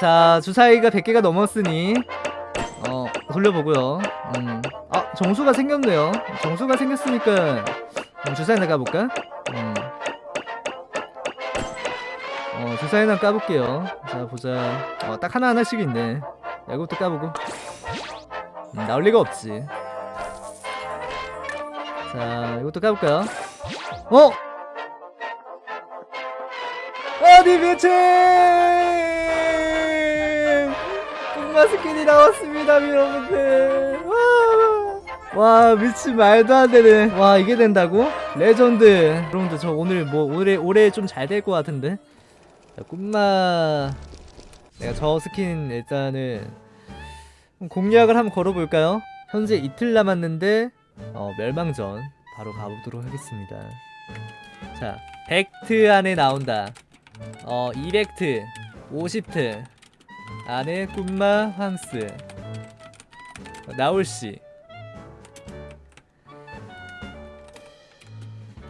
자 주사위가 100개가 넘었으니 어 돌려보고요 음. 아 정수가 생겼네요 정수가 생겼으니까 음, 주사위나 까볼까? 음. 어 주사위나 까볼게요 자 보자 어, 딱 하나하나씩 있네 야, 이것도 까보고 음, 나올 리가 없지 자 이것도 까볼까요? 어? 어디 미친 꿈마 스킨이 나왔습니다 여러분들. 와, 와 미친 말도 안 되네. 와 이게 된다고? 레전드. 여러분들 저 오늘 뭐 올해 올해 좀 잘 될 것 같은데? 자, 꿈마. 내가 저 스킨 일단은 공략을 한번 걸어볼까요? 현재 이틀 남았는데 어, 멸망전 바로 가보도록 하겠습니다. 자 100트 안에 나온다. 어 200트 50트 안에 꿈마 황스. 나올시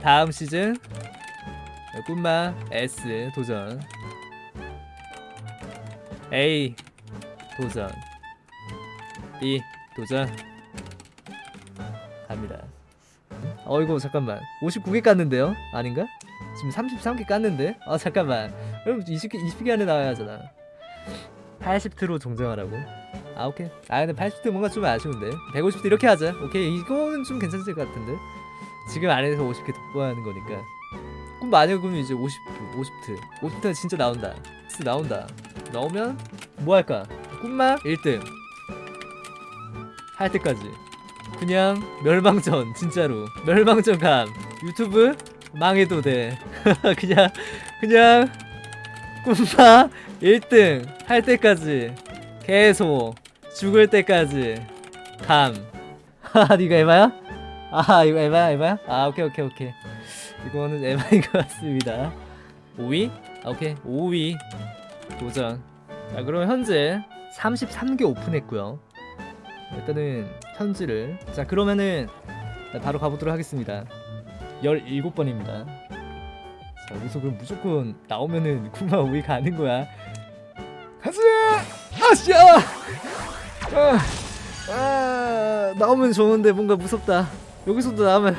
다음 시즌 꿈마 S 도전. A 도전. B 도전. 갑니다. 어이구 잠깐만. 59개 깠는데요? 아닌가? 지금 33개 깠는데? 아 잠깐만. 그럼 20개, 20개 안에 나와야 하잖아 80트로 정정하라고? 아 오케이. 아 근데 80트 뭔가 좀 아쉬운데. 150트 이렇게 하자. 오케이. 이거는 좀 괜찮을 것 같은데. 지금 안에서 50개 돋보하는 거니까. 꿈 만약에 그러면 이제 50트 50트. 50트가 진짜 나온다. 스 나온다. 나오면 뭐 할까? 꿈마 1등. 할 때까지. 그냥 멸망전 진짜로. 멸망전 감. 유튜브 망해도 돼. 그냥 그냥 꿈마 1등 할 때까지 계속 죽을 때까지 감. 하하 니가 에바야? 아 이거 에바야 에바야? 아 오케이 오케이 오케이. 이거는 에바인 것 같습니다. 5위? 아, 오케이. 5위. 도전. 자 그럼 현재 33개 오픈했고요. 일단은 현지를. 자 그러면은 바로 가보도록 하겠습니다. 17번입니다. 자 여기서 그럼 무조건 나오면은 쿠마 5위 가는 거야! 아 씨야! 아, 아, 나오면 좋은데 뭔가 무섭다. 여기서도 나오면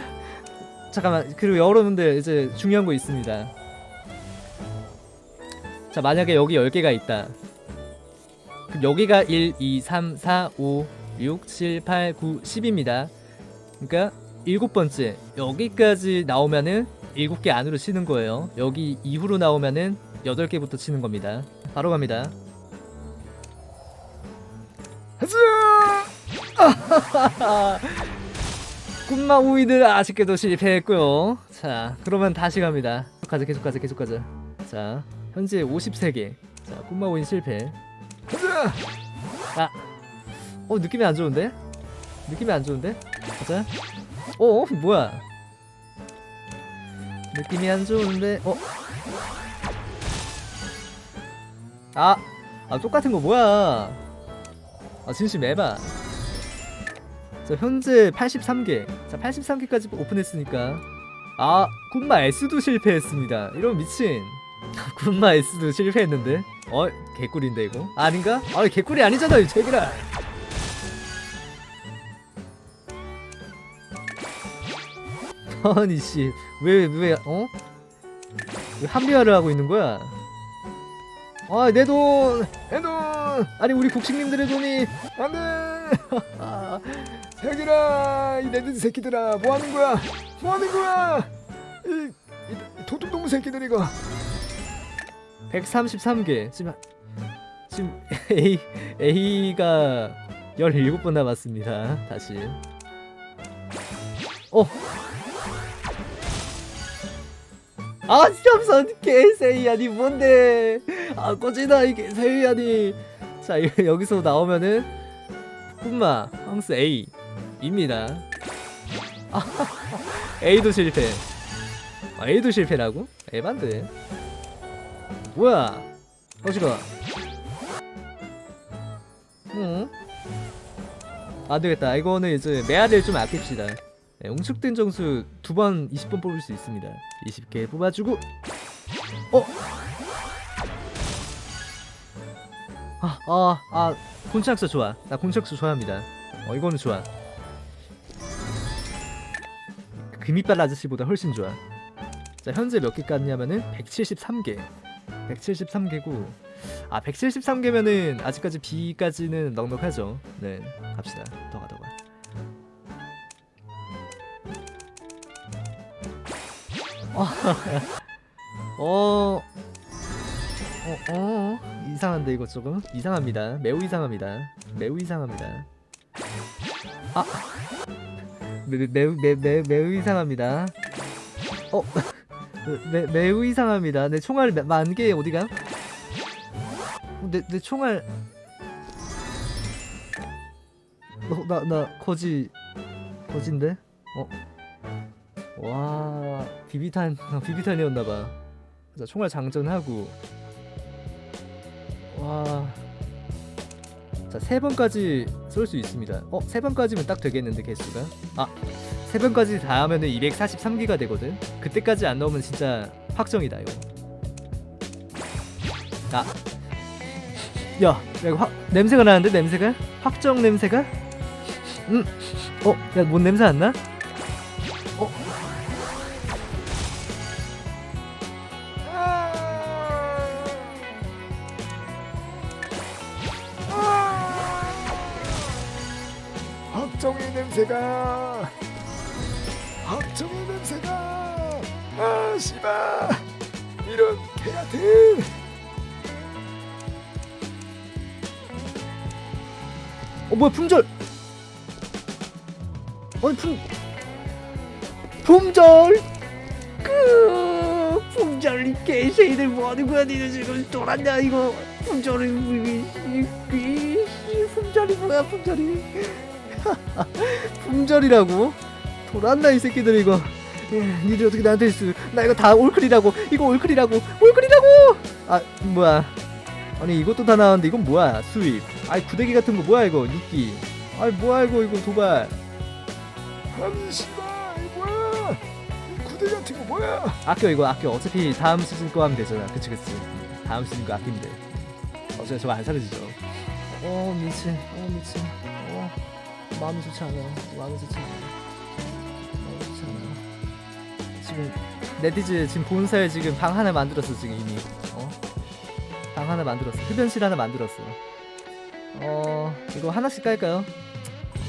잠깐만 그리고 여러분들 이제 중요한 거 있습니다. 자 만약에 여기 10개가 있다. 그럼 여기가 1, 2, 3, 4, 5, 6, 7, 8, 9, 10입니다. 그러니까 일곱 번째 여기까지 나오면은 일곱 개 안으로 치는 거예요. 여기 이후로 나오면은 여덟 개부터 치는 겁니다. 바로 갑니다 하자! 꿈마 우이들 아쉽게도 실패했고요 자 그러면 다시 갑니다 계속 가자 계속 가자 계속 가자 자 현재 53개 자 꿈마 우인 실패! 아! 어 느낌이 안 좋은데? 느낌이 안 좋은데? 가자 어? 뭐야 느낌이 안 좋은데 어? 아! 아 똑같은 거 뭐야 아 진심 에바 자 현재 83개 자 83개까지 오픈했으니까 아 군마 S도 실패했습니다 이러면 미친 군마 S도 실패했는데 어? 개꿀인데 이거? 아 개꿀이 아니잖아 이 제기라 아니 씨왜왜 어? 왜 합리화를 하고 있는 거야? 아내 돈! 내 돈! 아니 우리 국식님들의 돈이 안돼! 자기라 이 내든 새끼들아 뭐 하는 거야? 뭐 하는 거야? 이, 이 도둑놈 새끼들 이거 133개 지금 지금 A A가 17번 남았습니다. 다시 어 아 시험선 개세이야니 뭔데 아 꺼지나 이게 세이야니 자 이- 여기서 나오면은 꿈마 황스 A 입니다. 아, A도 실패. 아, A도 실패라고? 에반데 뭐야? 어지가 응? 안되겠다. 이거는 이제 메아리를 좀 아낍시다. 네, 웅축된 정수 두 번 20번 뽑을 수 있습니다. 20개 뽑아주고. 어? 아, 아, 아, 곤착수 좋아. 나 곤착수 좋아합니다. 어, 이거는 좋아. 금이빨 아저씨보다 훨씬 좋아. 자, 현재 몇 개 깠냐면은 173개. 173개고, 아, 173개면은 아직까지 B까지는 넉넉하죠. 네, 갑시다. 더 가, 더 가. 어, 어, 어, 이상한데 이거 조금 이상합니다. 매우 이상합니다. 매우 이상합니다. 아, 매, 매, 매우 매, 매, 매우 이상합니다. 어, 매, 매우 이상합니다. 내 총알 만개 어디가? 어, 내, 내 총알. 어, 나, 나 거지, 거진데? 어, 와, 비비탄, 어, 비비탄이었나봐. 자, 총알 장전하고. 와. 자, 세 번까지 쏠 수 있습니다. 어, 세 번까지면 딱 되겠는데 개수가. 아, 세 번까지 다 하면은 243기가 되거든. 그때까지 안 나오면 진짜 확정이다 이거. 아, 야, 야 확 냄새가 나는데 냄새가? 확정 냄새가? 음, 어, 야, 뭔 냄새 안 나? 확정의 냄새가 확정의 냄새가 아 씨발 이런 개 같은 어 뭐야 품절? 아니 품 품절 그 품절 이 개새들 뭐하는 거야 니네 지금 돌았냐 이거 품절이 이 품절이 뭐야 품절이 품절이라고? 돌았나 이 새끼들 이거. 예, 니들 어떻게 나한테 있어 나 이거 다 올클이라고. 이거 올클이라고. 올클이라고! 아 뭐야. 아니 이것도 다 나왔는데 이건 뭐야 수입 아이 구데기 같은 거 뭐야 이거 육기? 아이 뭐야 이거 이거 도발. 아니 씨발 이거 뭐야? 이 구대 같은 거 뭐야? 아껴 이거 아껴. 어차피 다음 시즌 거 하면 되잖아. 그치 그치. 다음 시즌 거 아끼면 돼 어차피 저거 안 사라지죠. 어 미친. 어 미친. 어 마음이 좋지 않아 마음이 좋지 않아 마음이 좋지 않아 지금 네티즈 지금 본사에 지금 방 하나 만들었어 지금 이미. 어? 방 하나 만들었어. 흡연실 하나 만들었어. 어 이거 하나씩 깔까요?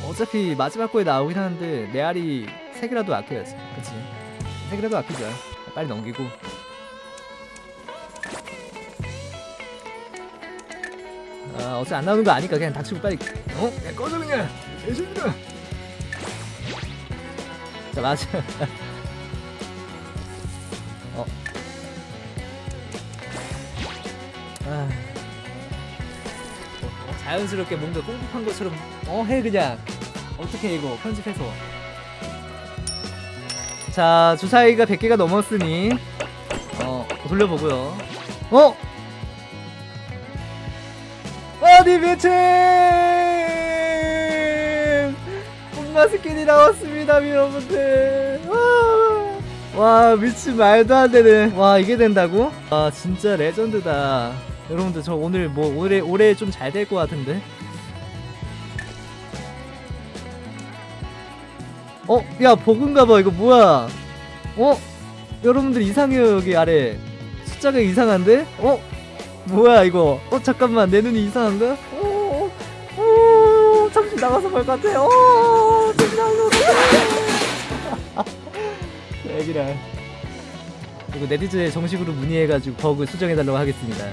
어차피 마지막 거에 나오긴 하는데 메아리 세 개라도 아껴야지. 그치? 세 개라도 아끼자. 빨리 넘기고 아 어차피 안 나오는 거 아니까 그냥 닥치고 빨리 어? 야 꺼져 그냥 개새끼들아 자 맞아 어. 아. 어, 자연스럽게 뭔가 꽁꽁한 것처럼 어 해 그냥 어떻게 이거 편집해서 자 주사위가 100개가 넘었으니 어 돌려보고요 어? 어디 미친 엄마 스킨이 나왔습니다 여러분들 와, 와 미친 말도 안 되네 와 이게 된다고? 아 진짜 레전드다 여러분들 저 오늘 뭐 올해 올해 좀 잘 될 것 같은데 어? 야 버그인가봐 이거 뭐야 어? 여러분들 이상해요 여기 아래 숫자가 이상한데? 어? 뭐야 이거? 어 잠깐만 내 눈이 이상한가? 어, 어, 어 잠시 나가서 볼 것 같아 어 잠시 나가서 얘기라 이거 네티즌에 정식으로 문의해가지고 버그 수정해달라고 하겠습니다